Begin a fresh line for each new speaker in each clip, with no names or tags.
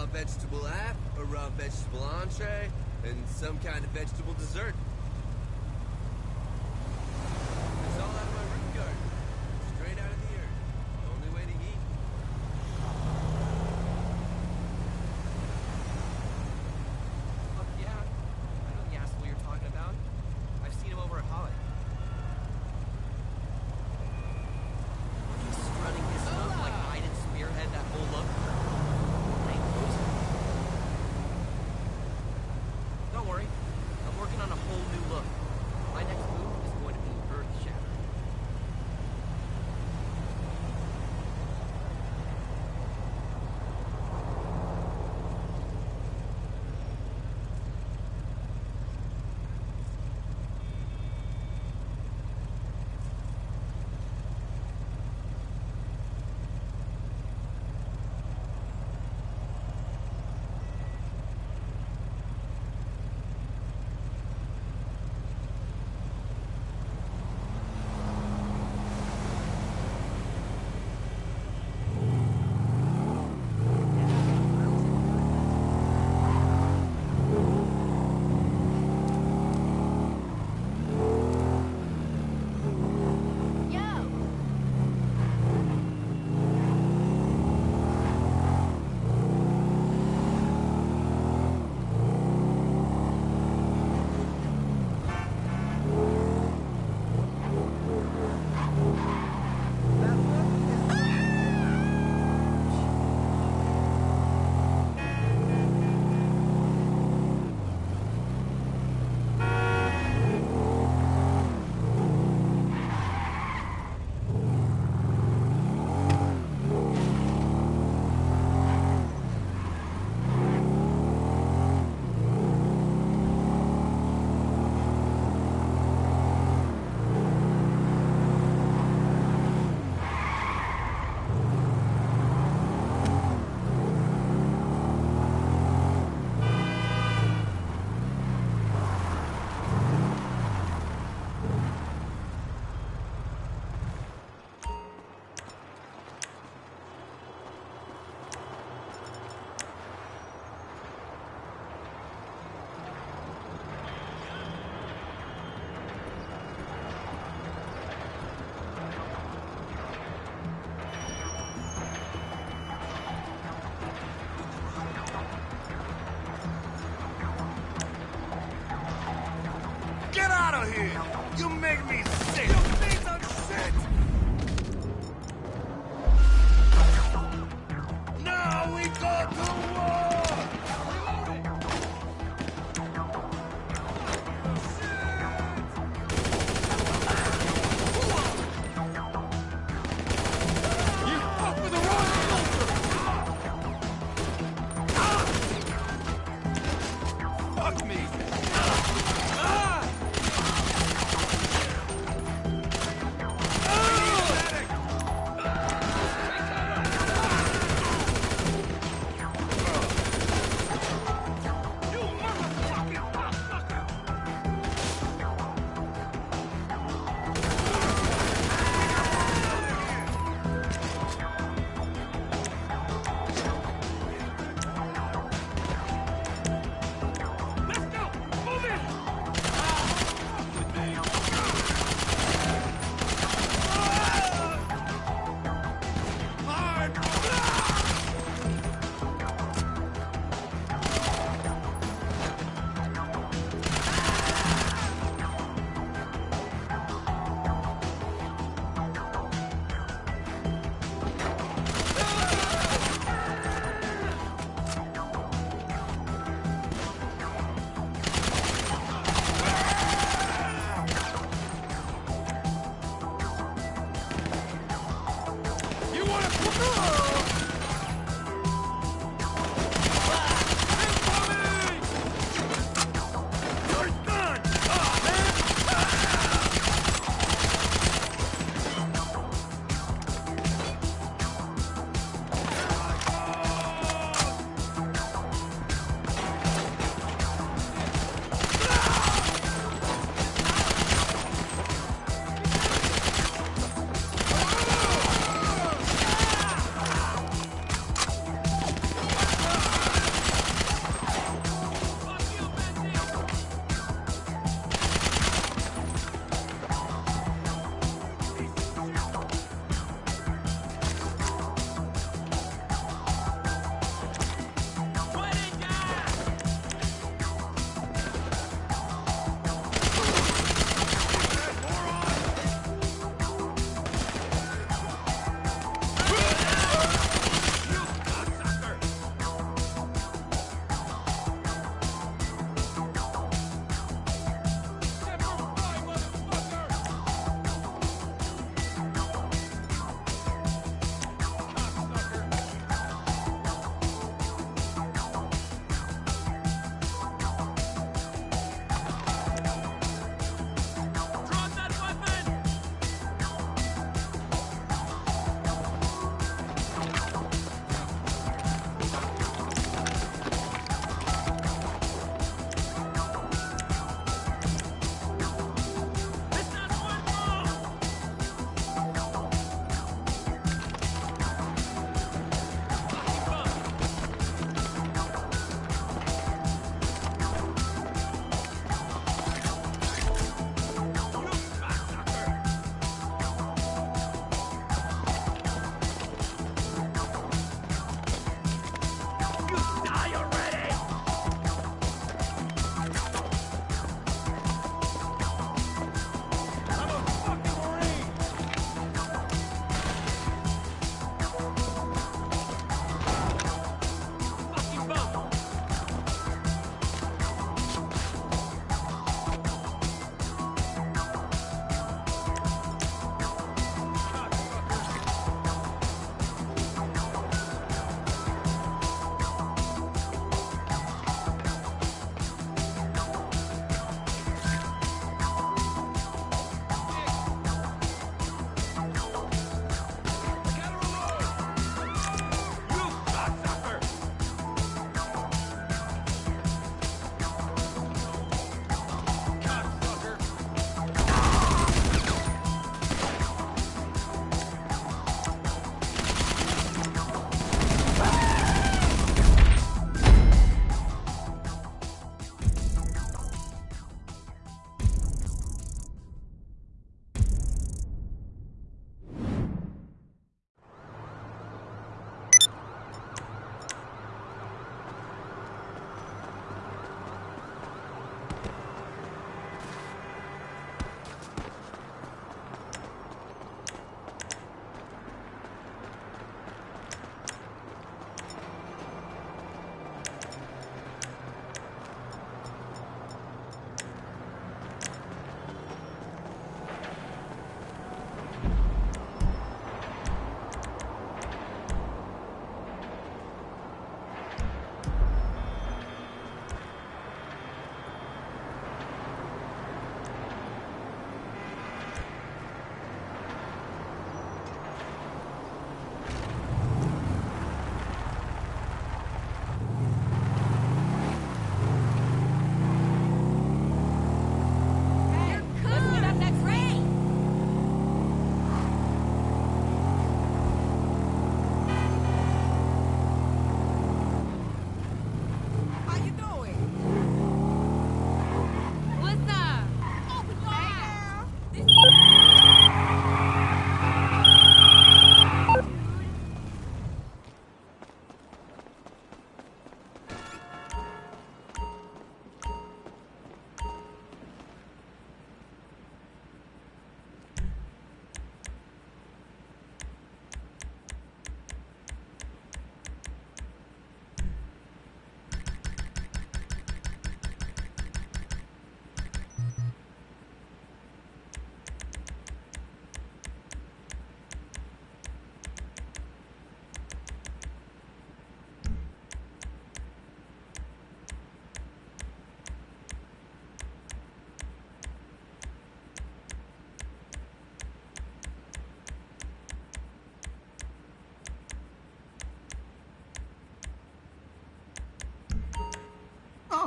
raw vegetable app, a raw vegetable entree, and some kind of vegetable dessert.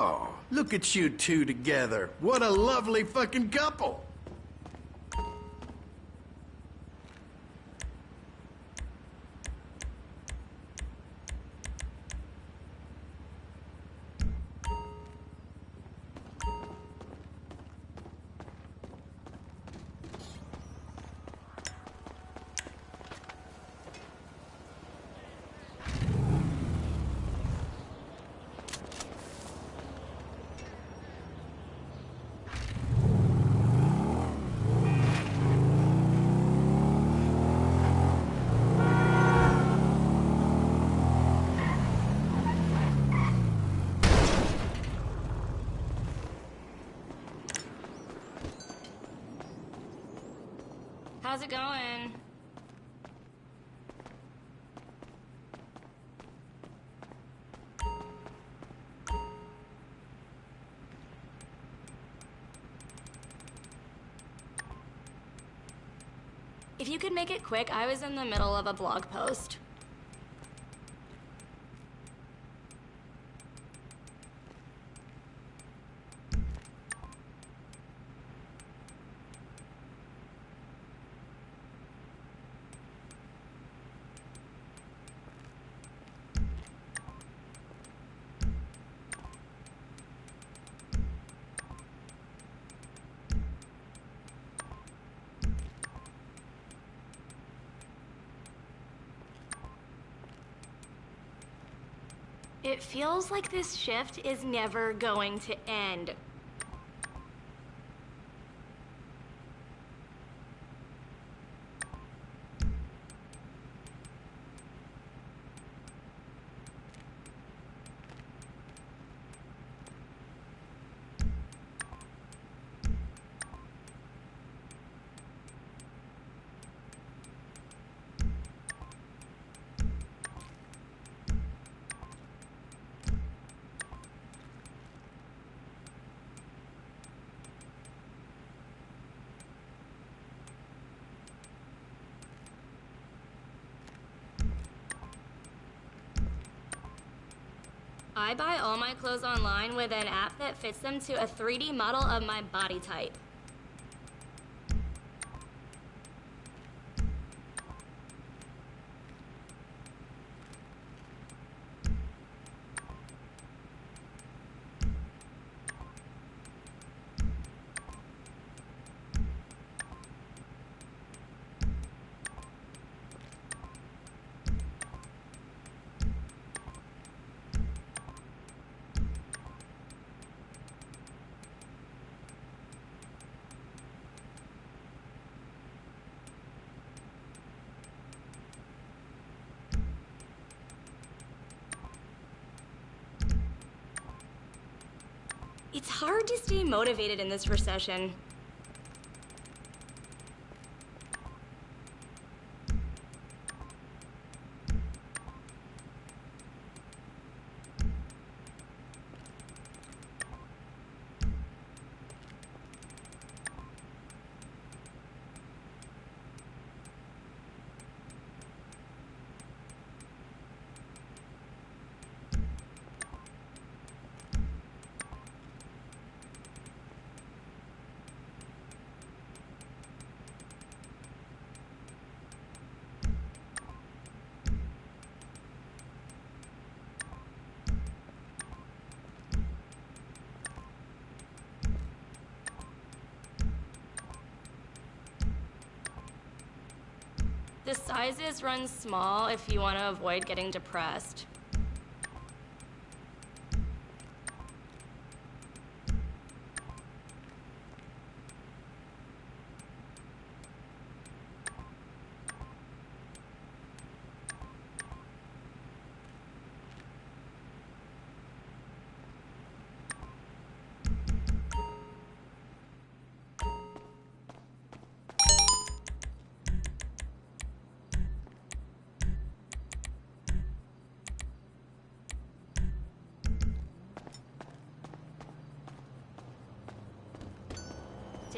Oh, look at you two together. What a lovely fucking couple.
Going? If you could make it quick, I was in the middle of a blog post. Feels like this shift is never going to end. I buy all my clothes online with an app that fits them to a 3D model of my body type. It's hard to stay motivated in this recession. Sizes run small if you want to avoid getting depressed.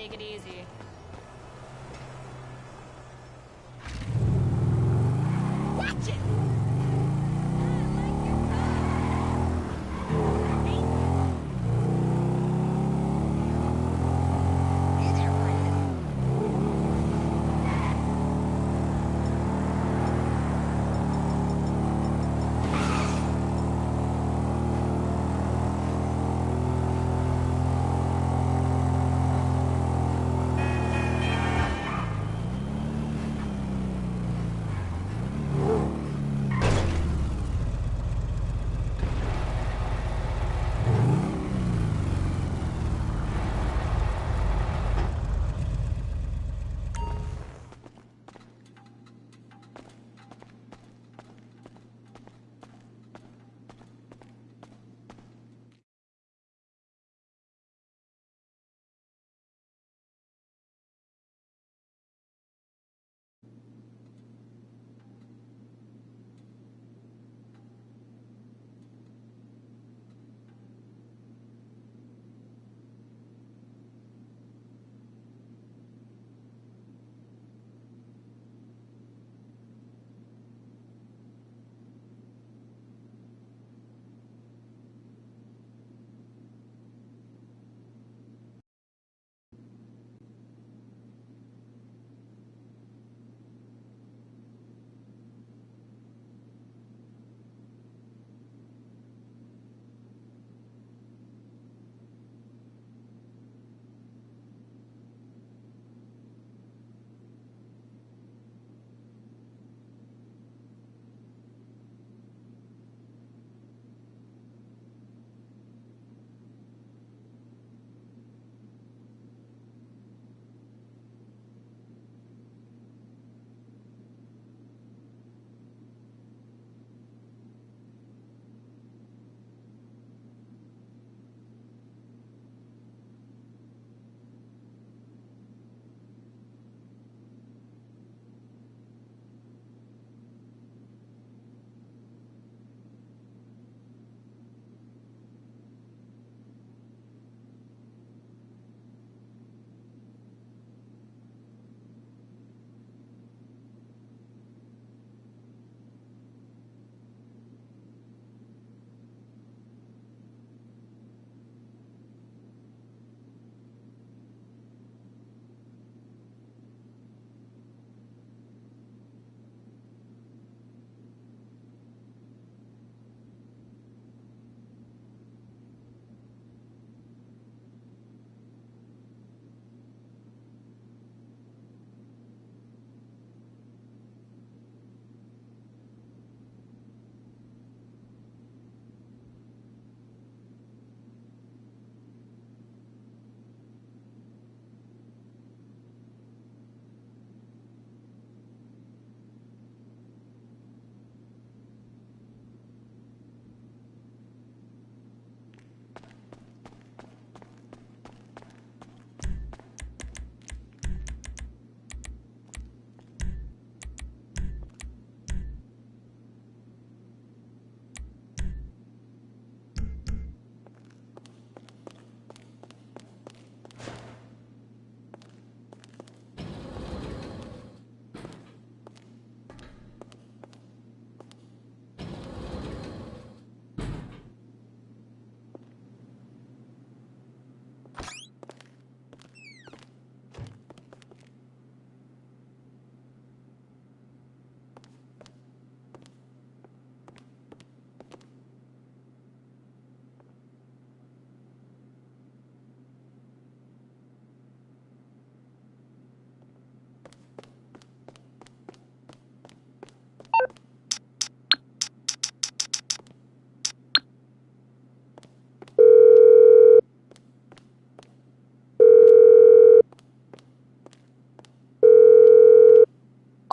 Take it easy.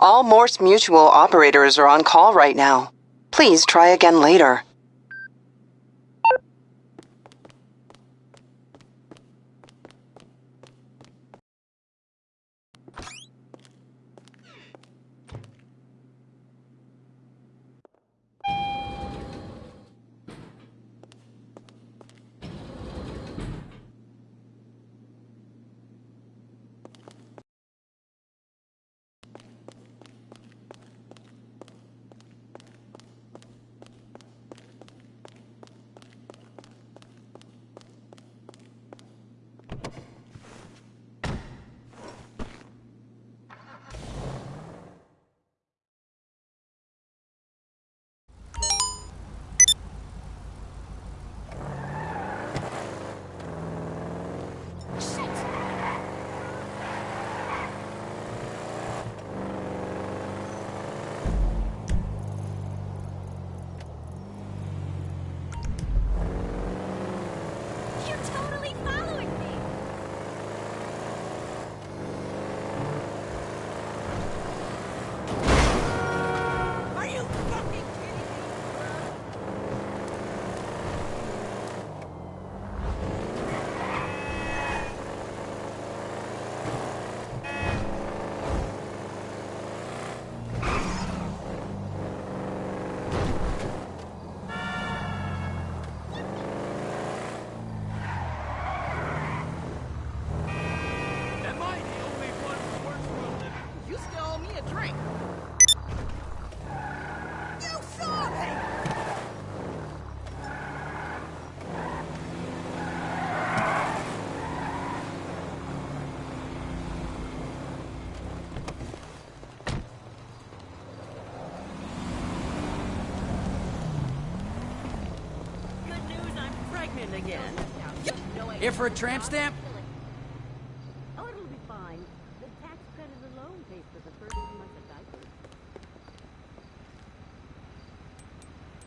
All Mors Mutual operators are on call right now. Please try again later.
Here for a tramp oh, stamp?
Oh, it'll be fine. The tax credit alone pays for the first few months of diapers.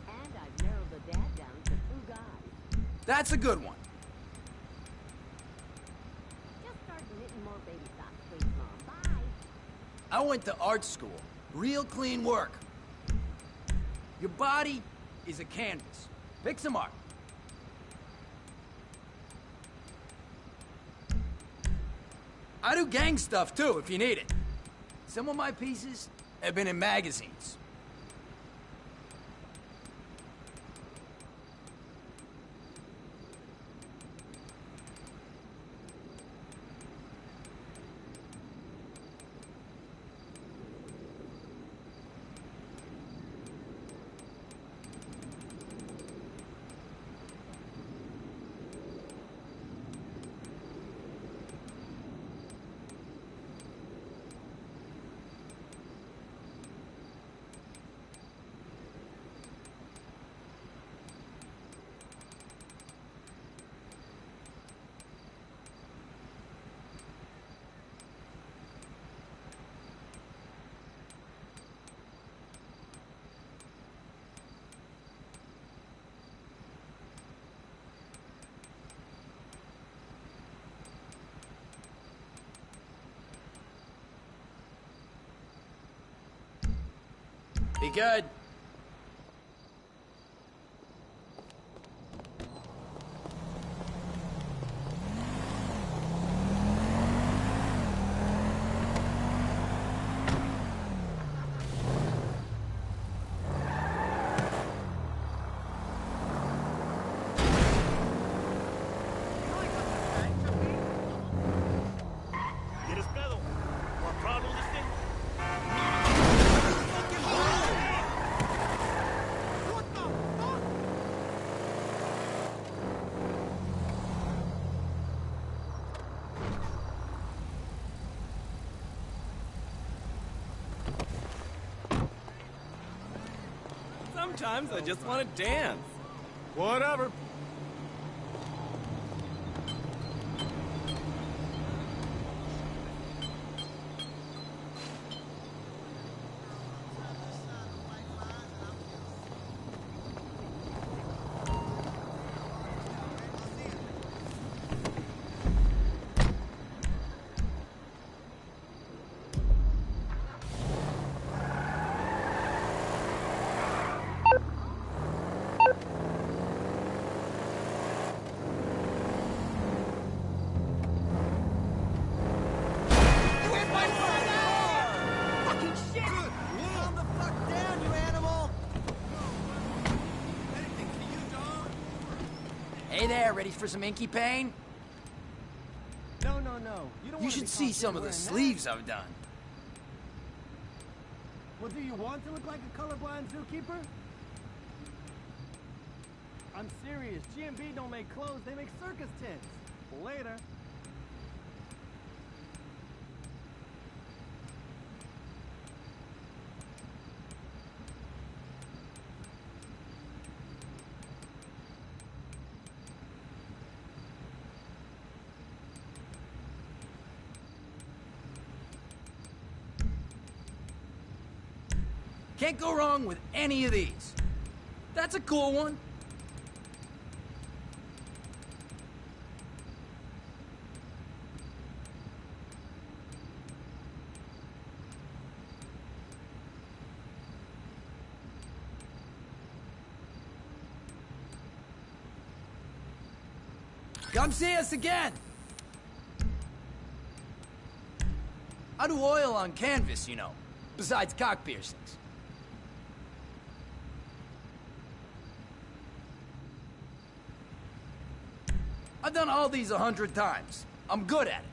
And I've narrowed the dad down to two guys.
That's a good one.
Just start knitting more baby socks, please, Mom. Bye.
I went to art school. Real clean work. Your body is a canvas. Pick some art. I do gang stuff too, if you need it. Some of my pieces have been in magazines. Be good.
¿Quieres pedo? ¿More problem this thing? What the fuck?
Sometimes I just want to dance.
Whatever.
Hey there, ready for some inky pain?
No, no, no. You don't
You should see some of the
wearing that.
sleeves I've done.
Well, do you want to look like a colorblind zookeeper? I'm serious. G&B don't make clothes, they make circus tents. Later.
Can't go wrong with any of these. That's a cool one. Come see us again. I do oil on canvas, you know, besides cock piercings. Done all these a hundred times. I'm good at it.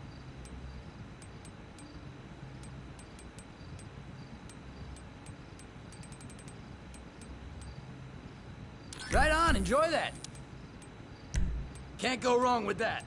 Right on, enjoy that. Can't go wrong with that.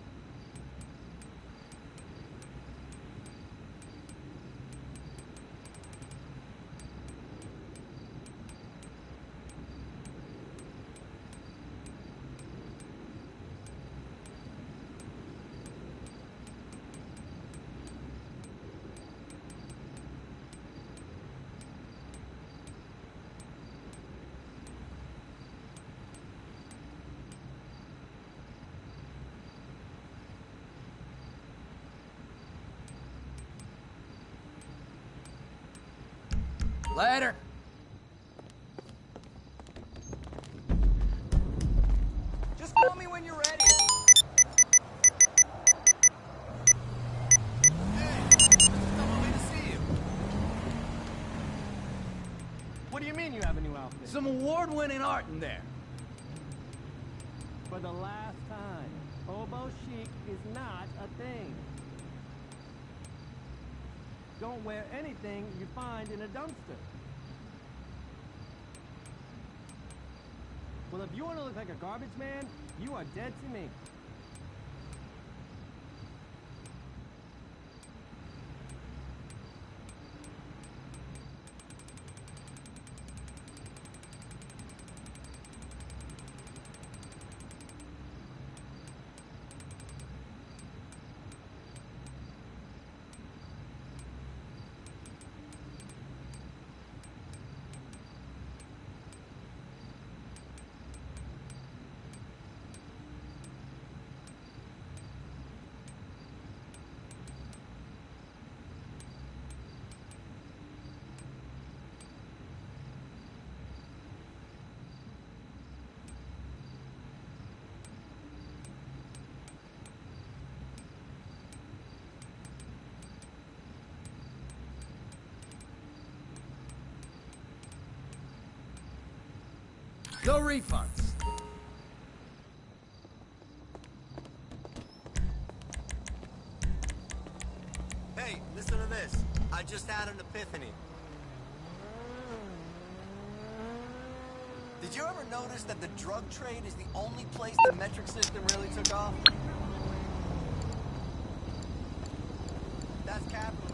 Later.
Just call me when you're ready.
What do you mean you have a new outfit?
Some award-winning art in there.
For the last time, hobo chic is not a thing. Don't wear anything you find in a dumpster. Well, if you want to look like a garbage man, you are dead to me.
No refunds.
Hey, listen to this. I just had an epiphany. Did you ever notice that the drug trade is the only place the metric system really took off? That's capitalism.